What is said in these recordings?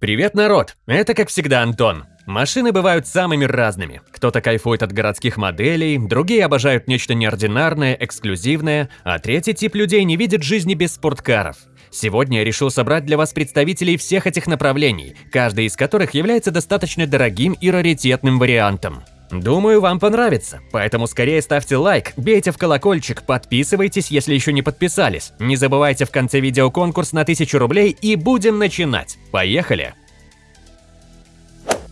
Привет, народ! Это, как всегда, Антон. Машины бывают самыми разными. Кто-то кайфует от городских моделей, другие обожают нечто неординарное, эксклюзивное, а третий тип людей не видит жизни без спорткаров. Сегодня я решил собрать для вас представителей всех этих направлений, каждый из которых является достаточно дорогим и раритетным вариантом. Думаю, вам понравится, поэтому скорее ставьте лайк, бейте в колокольчик, подписывайтесь, если еще не подписались. Не забывайте в конце видео конкурс на 1000 рублей и будем начинать. Поехали!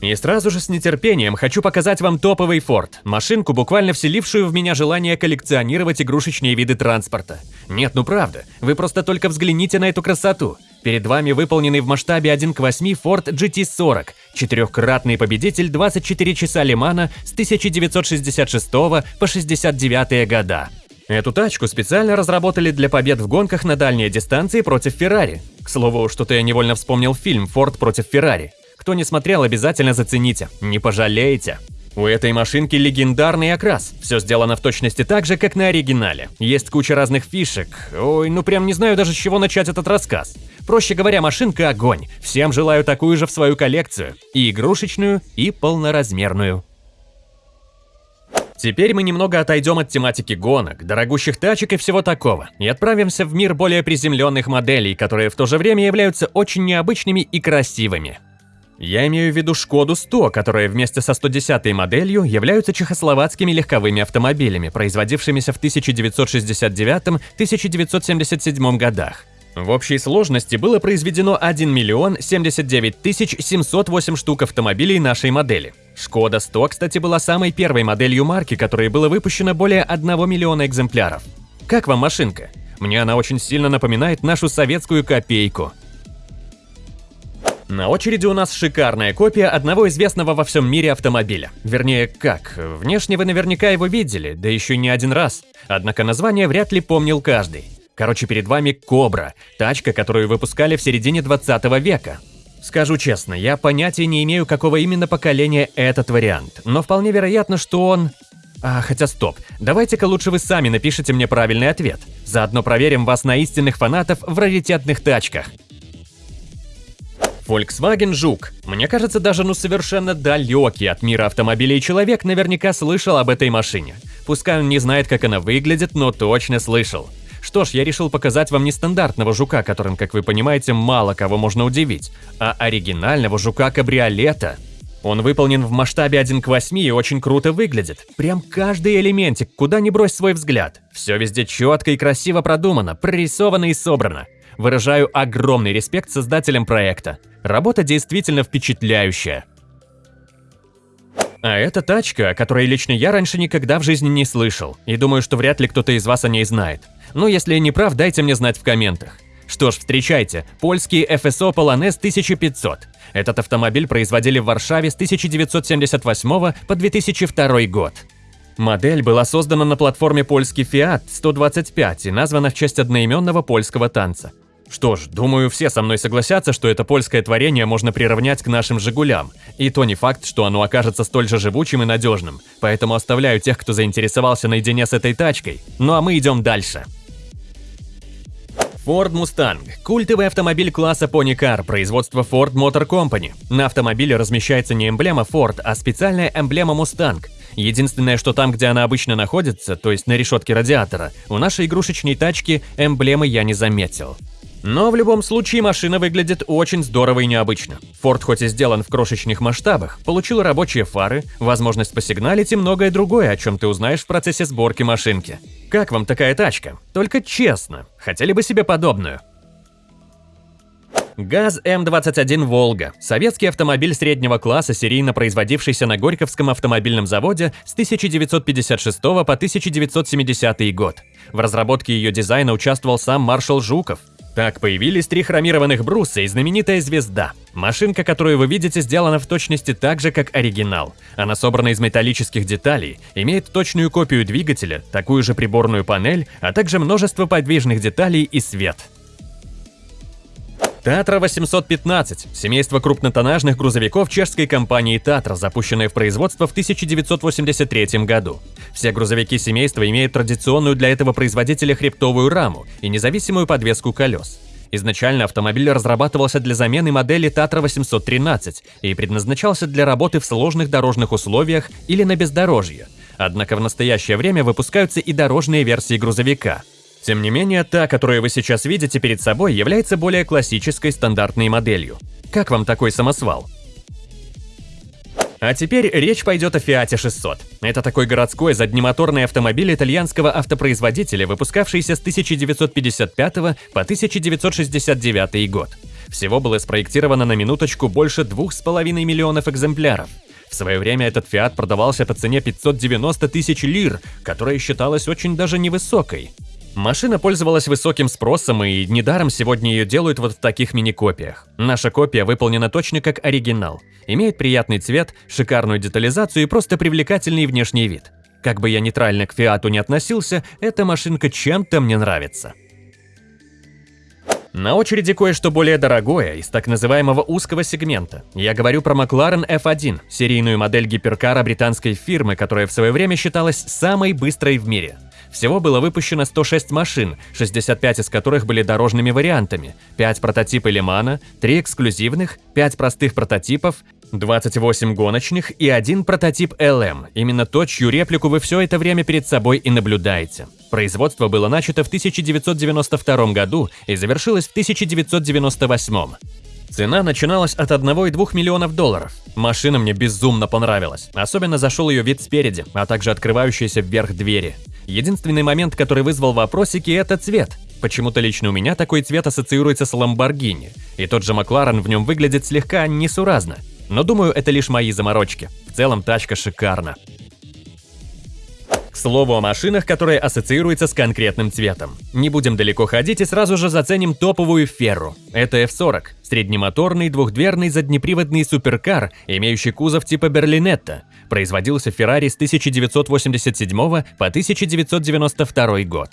И сразу же с нетерпением хочу показать вам топовый Ford, машинку, буквально вселившую в меня желание коллекционировать игрушечные виды транспорта. Нет, ну правда, вы просто только взгляните на эту красоту. Перед вами выполненный в масштабе 1 к 8 Ford GT40, четырехкратный победитель 24 часа Лимана с 1966 по 69 года. Эту тачку специально разработали для побед в гонках на дальние дистанции против Феррари. К слову, что-то я невольно вспомнил фильм «Форд против Феррари». Кто не смотрел, обязательно зацените, не пожалеете. У этой машинки легендарный окрас. Все сделано в точности так же, как на оригинале. Есть куча разных фишек. Ой, ну прям не знаю даже с чего начать этот рассказ. Проще говоря, машинка огонь. Всем желаю такую же в свою коллекцию. И игрушечную, и полноразмерную. Теперь мы немного отойдем от тематики гонок, дорогущих тачек и всего такого, и отправимся в мир более приземленных моделей, которые в то же время являются очень необычными и красивыми. Я имею в виду Шкоду 100, которые вместе со 110 моделью являются чехословацкими легковыми автомобилями, производившимися в 1969-1977 годах. В общей сложности было произведено 1 миллион 79 тысяч 708 штук автомобилей нашей модели. Шкода 100, кстати, была самой первой моделью марки, которой было выпущено более 1 миллиона экземпляров. Как вам машинка? Мне она очень сильно напоминает нашу советскую копейку – на очереди у нас шикарная копия одного известного во всем мире автомобиля. Вернее, как, внешне вы наверняка его видели, да еще не один раз. Однако название вряд ли помнил каждый. Короче, перед вами Кобра, тачка, которую выпускали в середине 20 века. Скажу честно, я понятия не имею, какого именно поколения этот вариант, но вполне вероятно, что он... А, хотя стоп, давайте-ка лучше вы сами напишите мне правильный ответ. Заодно проверим вас на истинных фанатов в раритетных тачках. Volkswagen Жук. Мне кажется, даже ну совершенно далекий от мира автомобилей человек наверняка слышал об этой машине. Пускай он не знает, как она выглядит, но точно слышал. Что ж, я решил показать вам не стандартного жука, которым, как вы понимаете, мало кого можно удивить, а оригинального жука-кабриолета. Он выполнен в масштабе 1 к 8 и очень круто выглядит. Прям каждый элементик, куда ни брось свой взгляд. Все везде четко и красиво продумано, прорисовано и собрано. Выражаю огромный респект создателям проекта. Работа действительно впечатляющая. А это тачка, о которой лично я раньше никогда в жизни не слышал, и думаю, что вряд ли кто-то из вас о ней знает. Ну, если не прав, дайте мне знать в комментах. Что ж, встречайте, польский FSO Polonez 1500. Этот автомобиль производили в Варшаве с 1978 по 2002 год. Модель была создана на платформе польский Fiat 125 и названа в честь одноименного польского танца. Что ж, думаю, все со мной согласятся, что это польское творение можно приравнять к нашим «Жигулям». И то не факт, что оно окажется столь же живучим и надежным. Поэтому оставляю тех, кто заинтересовался наедине с этой тачкой. Ну а мы идем дальше. Ford Mustang – культовый автомобиль класса Pony Car производства Ford Motor Company. На автомобиле размещается не эмблема Ford, а специальная эмблема Mustang. Единственное, что там, где она обычно находится, то есть на решетке радиатора, у нашей игрушечной тачки эмблемы я не заметил. Но в любом случае машина выглядит очень здорово и необычно. Ford хоть и сделан в крошечных масштабах, получил рабочие фары, возможность посигналить и многое другое, о чем ты узнаешь в процессе сборки машинки. Как вам такая тачка? Только честно, хотели бы себе подобную? ГАЗ М21 «Волга» – советский автомобиль среднего класса, серийно производившийся на Горьковском автомобильном заводе с 1956 по 1970 год. В разработке ее дизайна участвовал сам маршал Жуков – так появились три хромированных бруса и знаменитая звезда. Машинка, которую вы видите, сделана в точности так же, как оригинал. Она собрана из металлических деталей, имеет точную копию двигателя, такую же приборную панель, а также множество подвижных деталей и свет. Татра 815 – семейство крупнотоннажных грузовиков чешской компании Татра, запущенное в производство в 1983 году. Все грузовики семейства имеют традиционную для этого производителя хребтовую раму и независимую подвеску колес. Изначально автомобиль разрабатывался для замены модели Tatra 813 и предназначался для работы в сложных дорожных условиях или на бездорожье. Однако в настоящее время выпускаются и дорожные версии грузовика. Тем не менее, та, которую вы сейчас видите перед собой, является более классической стандартной моделью. Как вам такой самосвал? А теперь речь пойдет о Fiat 600. Это такой городской заднемоторный автомобиль итальянского автопроизводителя, выпускавшийся с 1955 по 1969 год. Всего было спроектировано на минуточку больше 2,5 миллионов экземпляров. В свое время этот Fiat продавался по цене 590 тысяч лир, которая считалась очень даже невысокой. Машина пользовалась высоким спросом, и недаром сегодня ее делают вот в таких мини-копиях. Наша копия выполнена точно как оригинал. Имеет приятный цвет, шикарную детализацию и просто привлекательный внешний вид. Как бы я нейтрально к Фиату не относился, эта машинка чем-то мне нравится. На очереди кое-что более дорогое, из так называемого узкого сегмента. Я говорю про McLaren F1, серийную модель гиперкара британской фирмы, которая в свое время считалась самой быстрой в мире. Всего было выпущено 106 машин, 65 из которых были дорожными вариантами, 5 прототипы Лимана, 3 эксклюзивных, 5 простых прототипов, 28 гоночных и один прототип LM, именно то, чью реплику вы все это время перед собой и наблюдаете. Производство было начато в 1992 году и завершилось в 1998. Цена начиналась от 1,2 миллионов долларов. Машина мне безумно понравилась. Особенно зашел ее вид спереди, а также открывающиеся вверх двери. Единственный момент, который вызвал вопросики, это цвет. Почему-то лично у меня такой цвет ассоциируется с Ламборгини, и тот же Макларен в нем выглядит слегка несуразно. Но думаю, это лишь мои заморочки. В целом тачка шикарна. К слову о машинах, которые ассоциируются с конкретным цветом. Не будем далеко ходить и сразу же заценим топовую Ферру. Это F40, среднемоторный двухдверный заднеприводный суперкар, имеющий кузов типа Берлинетта. Производился Ferrari с 1987 по 1992 год.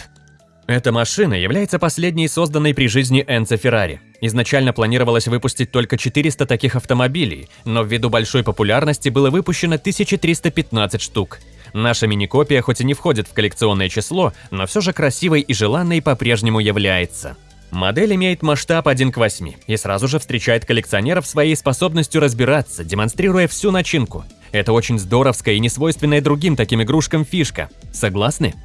Эта машина является последней созданной при жизни Энцо Феррари. Изначально планировалось выпустить только 400 таких автомобилей, но ввиду большой популярности было выпущено 1315 штук. Наша мини-копия хоть и не входит в коллекционное число, но все же красивой и желанной по-прежнему является. Модель имеет масштаб 1 к 8 и сразу же встречает коллекционеров своей способностью разбираться, демонстрируя всю начинку. Это очень здоровская и несвойственная другим таким игрушкам фишка. Согласны?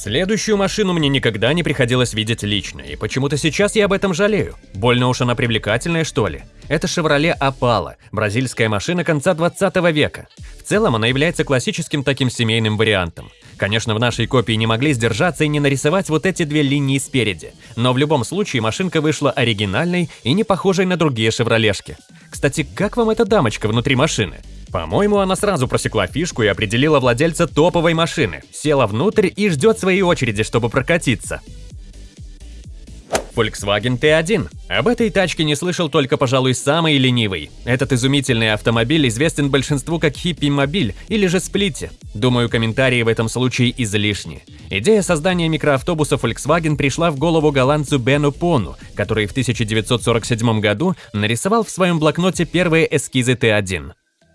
Следующую машину мне никогда не приходилось видеть лично, и почему-то сейчас я об этом жалею. Больно уж она привлекательная, что ли? Это Chevrolet Opala, бразильская машина конца 20 века. В целом она является классическим таким семейным вариантом. Конечно, в нашей копии не могли сдержаться и не нарисовать вот эти две линии спереди, но в любом случае машинка вышла оригинальной и не похожей на другие шевролешки. Кстати, как вам эта дамочка внутри машины? По-моему, она сразу просекла фишку и определила владельца топовой машины, села внутрь и ждет своей очереди, чтобы прокатиться. Volkswagen T1. Об этой тачке не слышал только, пожалуй, самый ленивый. Этот изумительный автомобиль известен большинству как хиппи-мобиль или же сплите. Думаю, комментарии в этом случае излишни. Идея создания микроавтобуса Volkswagen пришла в голову голландцу Бену Пону, который в 1947 году нарисовал в своем блокноте первые эскизы Т1.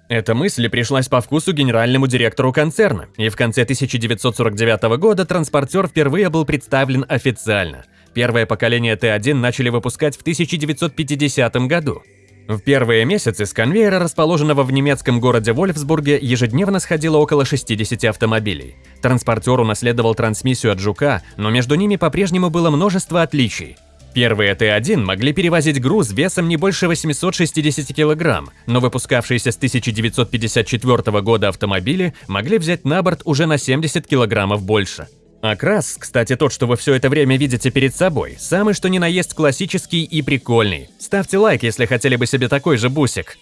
Эта мысль пришлась по вкусу генеральному директору концерна, и в конце 1949 года транспортер впервые был представлен официально. Первое поколение Т1 начали выпускать в 1950 году. В первые месяцы с конвейера, расположенного в немецком городе Вольфсбурге, ежедневно сходило около 60 автомобилей. Транспортер унаследовал трансмиссию от «Жука», но между ними по-прежнему было множество отличий. Первые Т1 могли перевозить груз весом не больше 860 кг, но выпускавшиеся с 1954 года автомобили могли взять на борт уже на 70 кг больше. Окрас, кстати, тот, что вы все это время видите перед собой, самый что ни на есть классический и прикольный. Ставьте лайк, если хотели бы себе такой же бусик.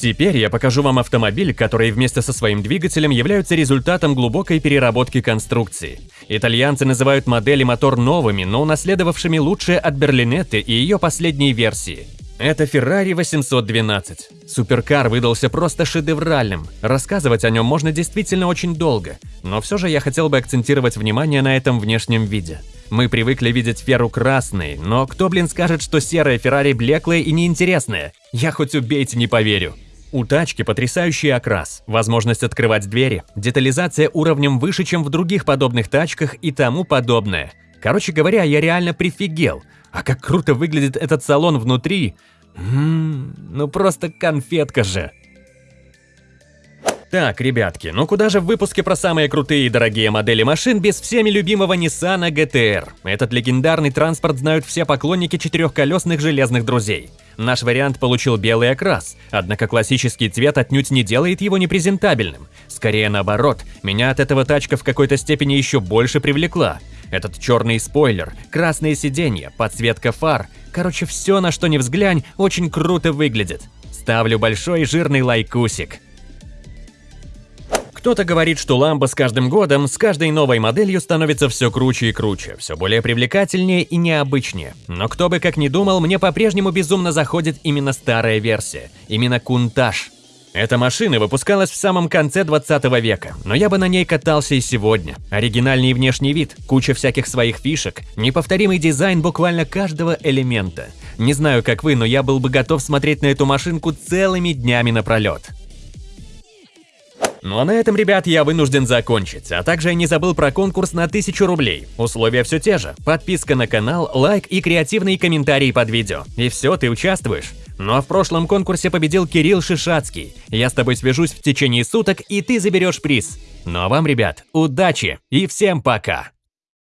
Теперь я покажу вам автомобиль, который вместе со своим двигателем являются результатом глубокой переработки конструкции. Итальянцы называют модели мотор новыми, но унаследовавшими лучшие от Берлинетты и ее последней версии. Это Ferrari 812. Суперкар выдался просто шедевральным. Рассказывать о нем можно действительно очень долго, но все же я хотел бы акцентировать внимание на этом внешнем виде. Мы привыкли видеть Ферру красной, но кто, блин, скажет, что серая Феррари блеклая и неинтересная? Я хоть убейте не поверю. У тачки потрясающий окрас, возможность открывать двери, детализация уровнем выше, чем в других подобных тачках и тому подобное. Короче говоря, я реально прифигел. А как круто выглядит этот салон внутри. Ммм, ну просто конфетка же. Так, ребятки, ну куда же в выпуске про самые крутые и дорогие модели машин без всеми любимого Nissan GTR? Этот легендарный транспорт знают все поклонники четырехколесных железных друзей. Наш вариант получил белый окрас, однако классический цвет отнюдь не делает его непрезентабельным. Скорее наоборот, меня от этого тачка в какой-то степени еще больше привлекла. Этот черный спойлер, красные сиденья, подсветка фар, короче все на что ни взглянь, очень круто выглядит. Ставлю большой жирный лайкусик. Кто-то говорит, что ламба с каждым годом, с каждой новой моделью становится все круче и круче, все более привлекательнее и необычнее. Но кто бы как ни думал, мне по-прежнему безумно заходит именно старая версия, именно Кунтаж. Эта машина выпускалась в самом конце 20 века, но я бы на ней катался и сегодня. Оригинальный внешний вид, куча всяких своих фишек, неповторимый дизайн буквально каждого элемента. Не знаю, как вы, но я был бы готов смотреть на эту машинку целыми днями напролет. Ну а на этом, ребят, я вынужден закончить, а также я не забыл про конкурс на 1000 рублей. Условия все те же. Подписка на канал, лайк и креативные комментарии под видео. И все, ты участвуешь. Ну а в прошлом конкурсе победил Кирилл Шишацкий. Я с тобой свяжусь в течение суток, и ты заберешь приз. Ну а вам, ребят, удачи и всем пока!